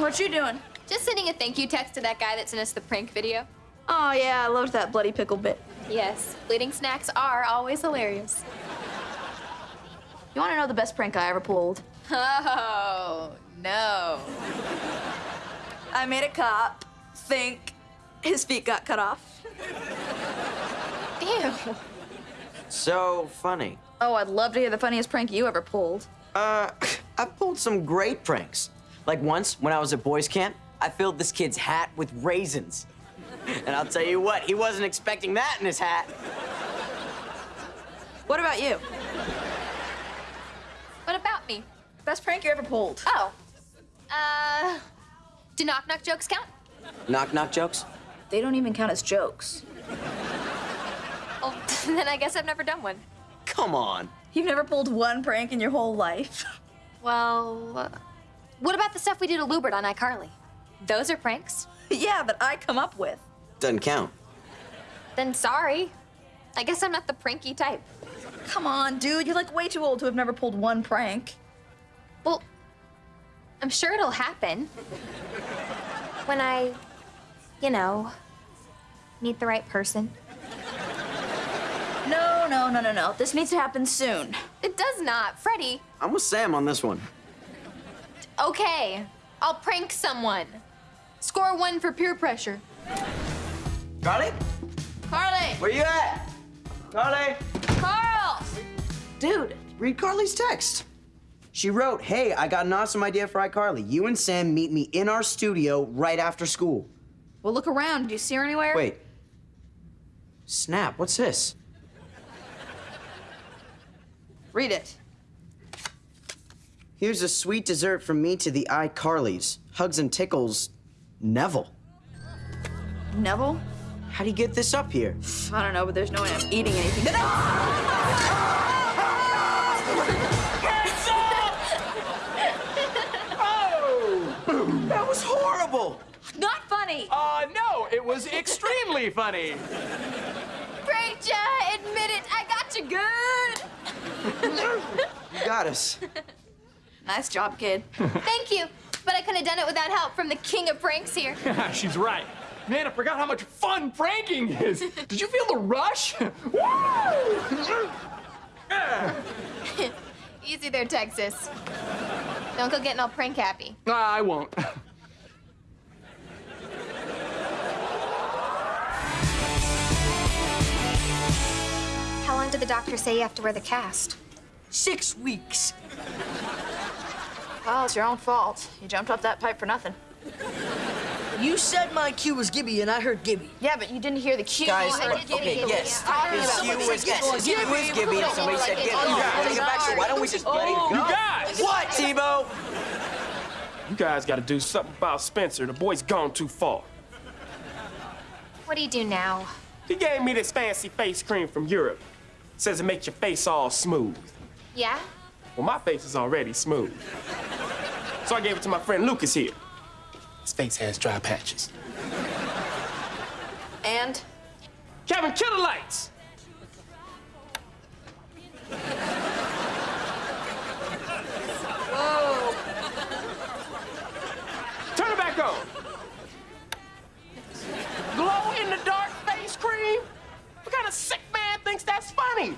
What you doing? Just sending a thank you text to that guy that sent us the prank video. Oh, yeah, I loved that bloody pickle bit. Yes, bleeding snacks are always hilarious. You want to know the best prank I ever pulled? Oh, no. I made a cop think his feet got cut off. Ew. So funny. Oh, I'd love to hear the funniest prank you ever pulled. Uh, I've pulled some great pranks. Like once, when I was at boys' camp, I filled this kid's hat with raisins. And I'll tell you what, he wasn't expecting that in his hat. What about you? What about me? Best prank you ever pulled? Oh. Uh, do knock knock jokes count? Knock knock jokes? They don't even count as jokes. Oh, then I guess I've never done one. Come on. You've never pulled one prank in your whole life. Well, uh, what about the stuff we did to Lewbert on iCarly? Those are pranks? yeah, that I come up with. Doesn't count. Then sorry. I guess I'm not the pranky type. Come on, dude. You're like way too old to have never pulled one prank. Well, I'm sure it'll happen. When I, you know, meet the right person. No, no, no, no, no. This needs to happen soon. It does not. Freddie, I'm with Sam on this one. Okay. I'll prank someone. Score one for peer pressure. Carly? Carly! Where you at? Carly? Carl! Dude, Read Carly's text. She wrote, Hey, I got an awesome idea for iCarly. You and Sam meet me in our studio right after school. well, look around. Do you see her anywhere? Wait. Snap, what's this? Read it. Here's a sweet dessert from me to the iCarlys. Hugs and tickles, Nevel. Nevel? How'd you get this up here? I don't know, but there's no way I'm eating anything. Oh! That was horrible! Not funny! Uh, no, it was extremely funny. Rachel, admit it. I got you good. You got us. Nice job, kid. Thank you. But I couldn't have done it without help from the king of pranks here. She's right. Man, I forgot how much fun pranking is. Did you feel the rush? Woo! Easy there, Texas. Don't go getting all prank happy. I won't. How long did the doctor say you have to wear the cast? Six weeks. Well, it's your own fault. You jumped off that pipe for nothing. You said my cue was Gibby, and I heard Gibby. Yeah, but you didn't hear the cue. Guys, I did okay, Gibby. yes. Talking His about cue what was he said. yes. His cue was Gibby, somebody said Gibby. guys. Take it back, so why don't we just let it oh, go? You guys! What, T-Bo? You guys gotta do something about Spencer. The boy's gone too far. What do you do now? He gave me this fancy face cream from Europe. Says it makes your face all smooth. Yeah? Well, my face is already smooth. So I gave it to my friend Lucas here. His face has dry patches. And? Kevin, kill the lights! Whoa. Turn it back on. Glow in the dark face cream? What kind of sick man thinks that's funny?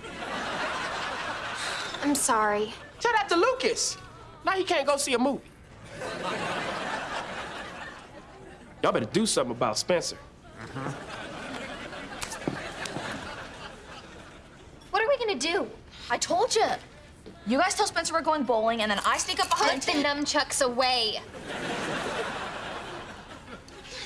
I'm sorry. Tell that to Lucas. Now he can't go see a movie. Y'all better do something about Spencer. What are we gonna do? I told you. You guys tell Spencer we're going bowling, and then I sneak up behind. Put behind. the nunchucks away.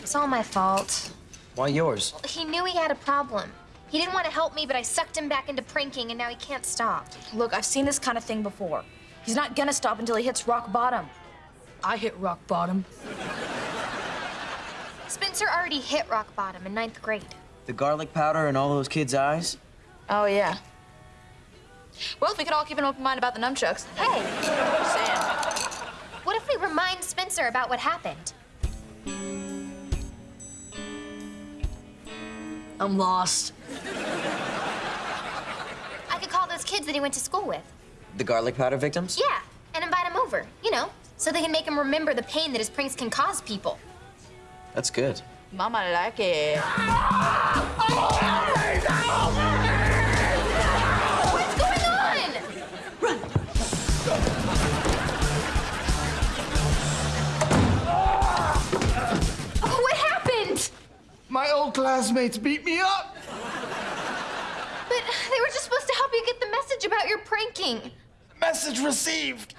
It's all my fault. Why yours? He knew he had a problem. He didn't want to help me, but I sucked him back into pranking, and now he can't stop. Look, I've seen this kind of thing before. He's not gonna stop until he hits rock bottom. I hit rock bottom. Spencer already hit rock bottom in ninth grade. The garlic powder in all those kids' eyes? Oh, yeah. Well, if we could all keep an open mind about the nunchucks. Hey, Sam. what if we remind Spencer about what happened? I'm lost. I could call those kids that he went to school with. The garlic powder victims? Yeah, and invite them over. You know, So they can make him remember the pain that his pranks can cause people. That's good. Mama like it. What's going on? Oh, what happened? My old classmates beat me up. But they were just supposed to help you get the message about your pranking. Message received.